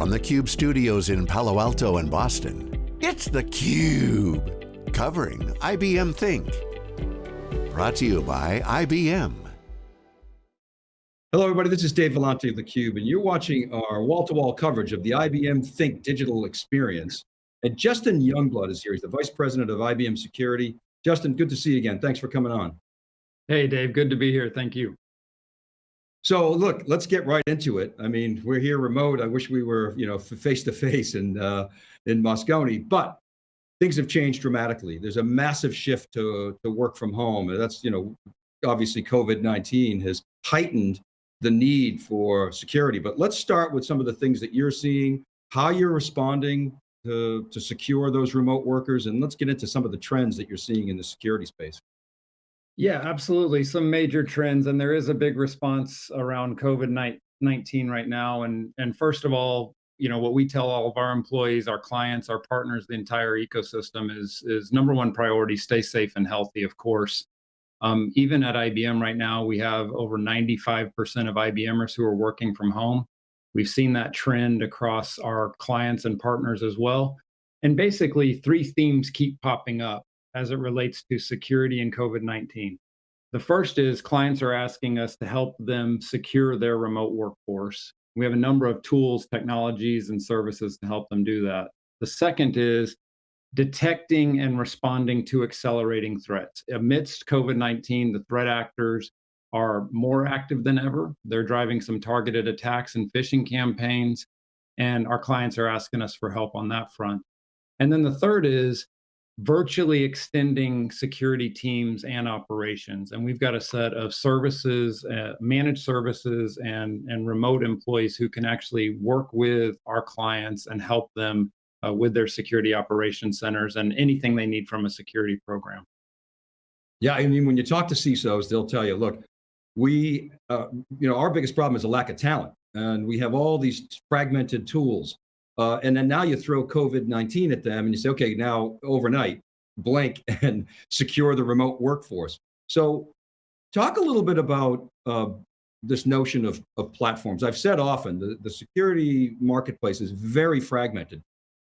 From the Cube studios in Palo Alto and Boston, it's theCUBE, covering IBM Think. Brought to you by IBM. Hello everybody, this is Dave Vellante of theCUBE, and you're watching our wall-to-wall -wall coverage of the IBM Think digital experience. And Justin Youngblood is here, he's the Vice President of IBM Security. Justin, good to see you again, thanks for coming on. Hey Dave, good to be here, thank you. So look, let's get right into it. I mean, we're here remote. I wish we were, you know, face to face in uh, in Moscone, but things have changed dramatically. There's a massive shift to to work from home. That's, you know, obviously COVID-19 has heightened the need for security. But let's start with some of the things that you're seeing, how you're responding to, to secure those remote workers, and let's get into some of the trends that you're seeing in the security space. Yeah, absolutely. Some major trends, and there is a big response around COVID-19 right now. And, and first of all, you know, what we tell all of our employees, our clients, our partners, the entire ecosystem is, is number one priority, stay safe and healthy, of course. Um, even at IBM right now, we have over 95% of IBMers who are working from home. We've seen that trend across our clients and partners as well. And basically, three themes keep popping up as it relates to security and COVID-19. The first is clients are asking us to help them secure their remote workforce. We have a number of tools, technologies, and services to help them do that. The second is detecting and responding to accelerating threats. Amidst COVID-19, the threat actors are more active than ever. They're driving some targeted attacks and phishing campaigns, and our clients are asking us for help on that front. And then the third is virtually extending security teams and operations. And we've got a set of services, uh, managed services and, and remote employees who can actually work with our clients and help them uh, with their security operations centers and anything they need from a security program. Yeah, I mean, when you talk to CISOs, they'll tell you, look, we, uh, you know, our biggest problem is a lack of talent. And we have all these fragmented tools. Uh, and then now you throw COVID-19 at them and you say, okay, now overnight, blank and secure the remote workforce. So talk a little bit about uh, this notion of, of platforms. I've said often, the, the security marketplace is very fragmented.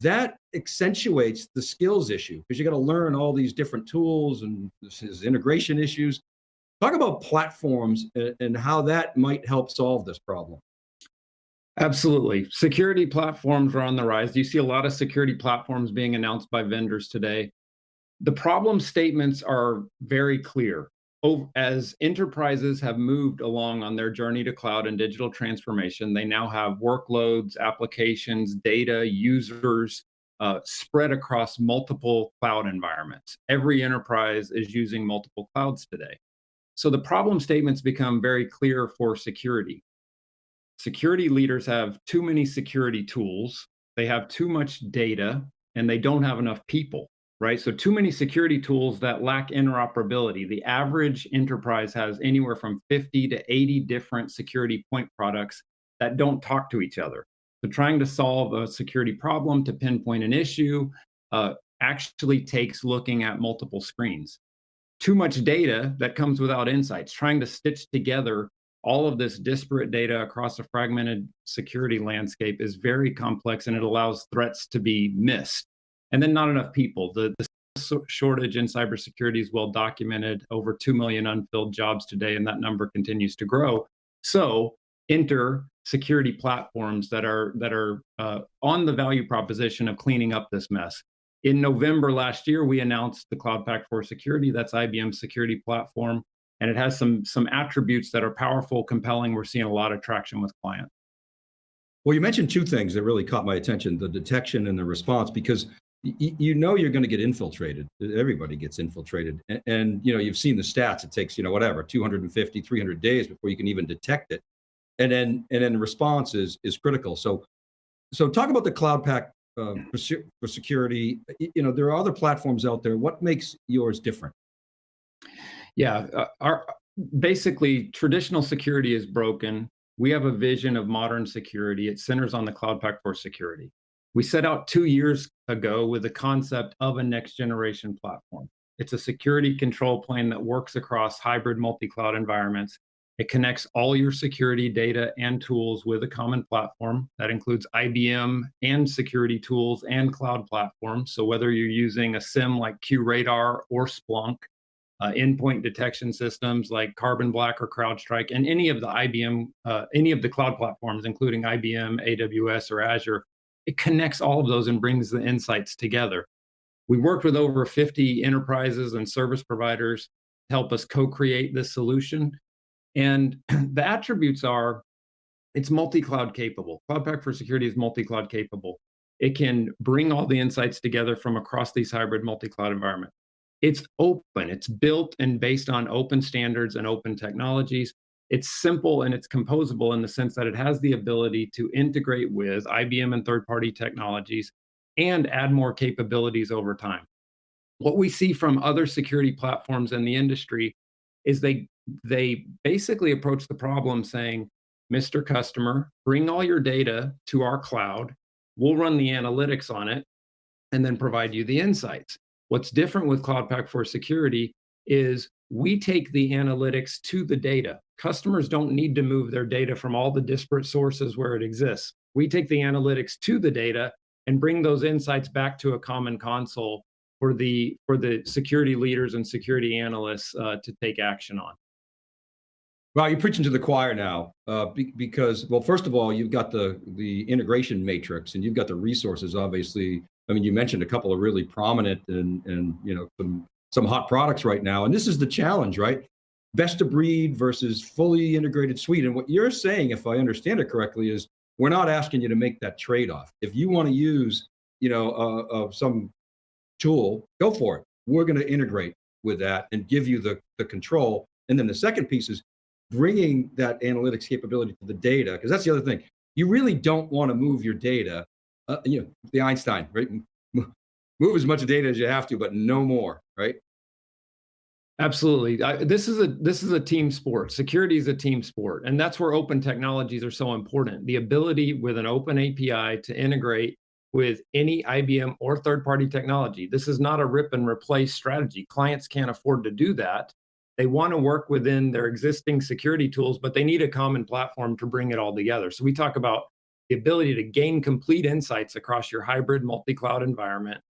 That accentuates the skills issue because you got to learn all these different tools and this is integration issues. Talk about platforms and, and how that might help solve this problem. Absolutely. Security platforms are on the rise. You see a lot of security platforms being announced by vendors today. The problem statements are very clear. As enterprises have moved along on their journey to cloud and digital transformation, they now have workloads, applications, data, users uh, spread across multiple cloud environments. Every enterprise is using multiple clouds today. So the problem statements become very clear for security security leaders have too many security tools, they have too much data, and they don't have enough people, right? So too many security tools that lack interoperability. The average enterprise has anywhere from 50 to 80 different security point products that don't talk to each other. So trying to solve a security problem to pinpoint an issue uh, actually takes looking at multiple screens. Too much data that comes without insights, trying to stitch together all of this disparate data across a fragmented security landscape is very complex and it allows threats to be missed. And then not enough people. The, the shortage in cybersecurity is well documented, over 2 million unfilled jobs today, and that number continues to grow. So enter security platforms that are, that are uh, on the value proposition of cleaning up this mess. In November last year, we announced the Cloud Pak for Security, that's IBM's security platform and it has some some attributes that are powerful, compelling. We're seeing a lot of traction with clients. Well, you mentioned two things that really caught my attention, the detection and the response, because you know you're going to get infiltrated. Everybody gets infiltrated. And, and, you know, you've seen the stats. It takes, you know, whatever, 250, 300 days before you can even detect it. And then, and then the response is, is critical. So, so talk about the Cloud Pak uh, for, for security. You know, there are other platforms out there. What makes yours different? Yeah, uh, our basically traditional security is broken. We have a vision of modern security. It centers on the Cloud Pak for Security. We set out two years ago with the concept of a next generation platform. It's a security control plane that works across hybrid multi-cloud environments. It connects all your security data and tools with a common platform that includes IBM and security tools and cloud platforms. So whether you're using a SIEM like QRadar or Splunk, uh, endpoint detection systems like Carbon Black or CrowdStrike, and any of the IBM, uh, any of the cloud platforms, including IBM, AWS, or Azure, it connects all of those and brings the insights together. We worked with over 50 enterprises and service providers to help us co-create this solution. And the attributes are, it's multi-cloud capable. Cloud Pak for Security is multi-cloud capable. It can bring all the insights together from across these hybrid multi-cloud environments. It's open, it's built and based on open standards and open technologies. It's simple and it's composable in the sense that it has the ability to integrate with IBM and third-party technologies and add more capabilities over time. What we see from other security platforms in the industry is they, they basically approach the problem saying, Mr. Customer, bring all your data to our cloud, we'll run the analytics on it, and then provide you the insights. What's different with Cloud Pak for Security is we take the analytics to the data. Customers don't need to move their data from all the disparate sources where it exists. We take the analytics to the data and bring those insights back to a common console for the for the security leaders and security analysts uh, to take action on. Well, you're preaching to the choir now, uh, be, because well, first of all, you've got the the integration matrix, and you've got the resources. Obviously, I mean, you mentioned a couple of really prominent and and you know some some hot products right now, and this is the challenge, right? Best of breed versus fully integrated suite. And what you're saying, if I understand it correctly, is we're not asking you to make that trade-off. If you want to use, you know, uh, uh, some tool, go for it. We're going to integrate with that and give you the, the control. And then the second piece is bringing that analytics capability to the data, because that's the other thing. You really don't want to move your data, uh, you know, the Einstein, right? Move as much data as you have to, but no more, right? Absolutely. I, this is a this is a team sport. Security is a team sport, and that's where open technologies are so important. The ability with an open API to integrate with any IBM or third-party technology. This is not a rip and replace strategy. Clients can't afford to do that. They want to work within their existing security tools, but they need a common platform to bring it all together. So we talk about the ability to gain complete insights across your hybrid multi-cloud environment,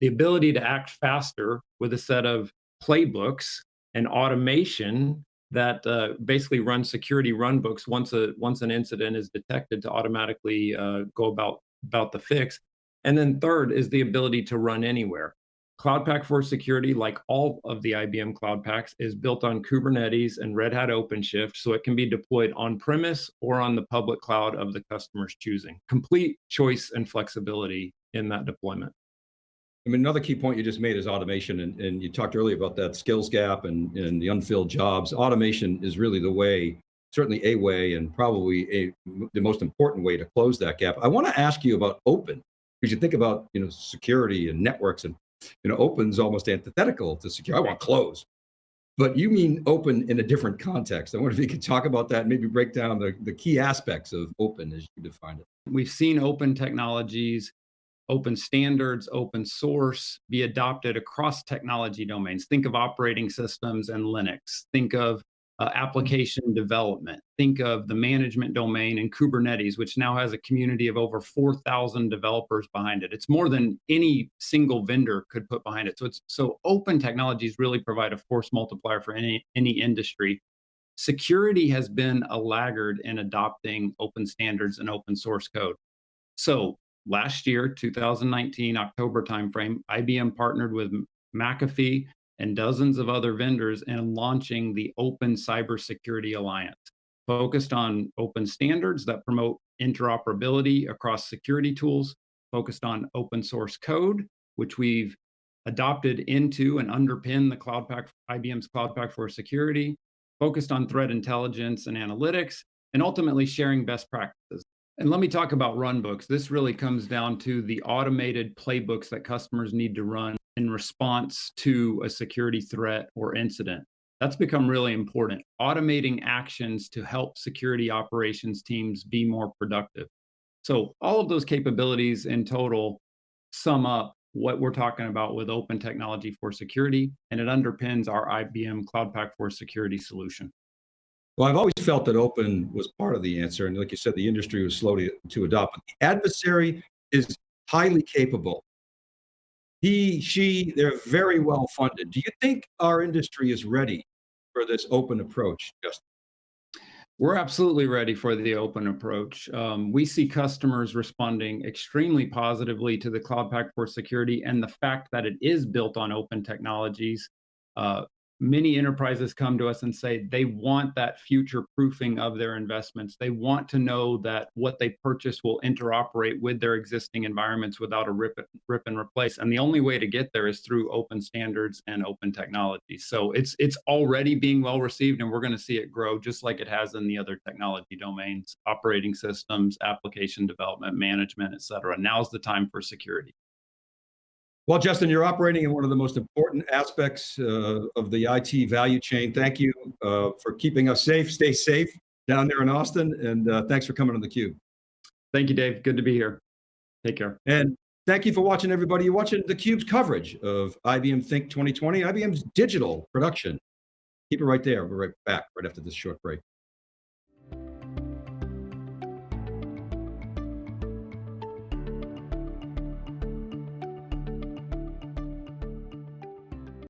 the ability to act faster with a set of playbooks and automation that uh, basically run security runbooks once a once an incident is detected to automatically uh, go about about the fix. And then third is the ability to run anywhere. Cloud Pak for Security, like all of the IBM Cloud Paks, is built on Kubernetes and Red Hat OpenShift, so it can be deployed on premise or on the public cloud of the customer's choosing. Complete choice and flexibility in that deployment. I mean, another key point you just made is automation, and, and you talked earlier about that skills gap and, and the unfilled jobs. Automation is really the way, certainly a way, and probably a, the most important way to close that gap. I want to ask you about open, because you think about you know security and networks, and you know open's almost antithetical to secure. I want close, but you mean open in a different context. I wonder if you could talk about that, and maybe break down the, the key aspects of open as you define it. We've seen open technologies open standards, open source be adopted across technology domains. Think of operating systems and Linux. Think of uh, application development. Think of the management domain in Kubernetes, which now has a community of over 4,000 developers behind it. It's more than any single vendor could put behind it. So it's so open technologies really provide a force multiplier for any any industry. Security has been a laggard in adopting open standards and open source code. So last year, 2019, October timeframe, IBM partnered with McAfee and dozens of other vendors in launching the Open Cybersecurity Alliance, focused on open standards that promote interoperability across security tools, focused on open source code, which we've adopted into and underpin the Cloud Pak, IBM's Cloud Pak for Security, focused on threat intelligence and analytics, and ultimately sharing best practices. And let me talk about runbooks. This really comes down to the automated playbooks that customers need to run in response to a security threat or incident. That's become really important. Automating actions to help security operations teams be more productive. So all of those capabilities in total sum up what we're talking about with open technology for security, and it underpins our IBM Cloud Pak for Security solution. Well, I've always felt that open was part of the answer. And like you said, the industry was slow to, to adopt. But the adversary is highly capable. He, she, they're very well funded. Do you think our industry is ready for this open approach, Justin? We're absolutely ready for the open approach. Um, we see customers responding extremely positively to the Cloud Pak for Security and the fact that it is built on open technologies. Uh, many enterprises come to us and say they want that future proofing of their investments. They want to know that what they purchase will interoperate with their existing environments without a rip, rip and replace. And the only way to get there is through open standards and open technology. So it's it's already being well received, and we're going to see it grow just like it has in the other technology domains, operating systems, application development, management, et cetera. Now's the time for security. Well, Justin, you're operating in one of the most important aspects uh, of the IT value chain. Thank you uh, for keeping us safe. Stay safe down there in Austin, and uh, thanks for coming on theCUBE. Thank you, Dave. Good to be here. Take care. And thank you for watching, everybody. You're watching theCUBE's coverage of IBM Think 2020, IBM's digital production. Keep it right there. We're right back right after this short break.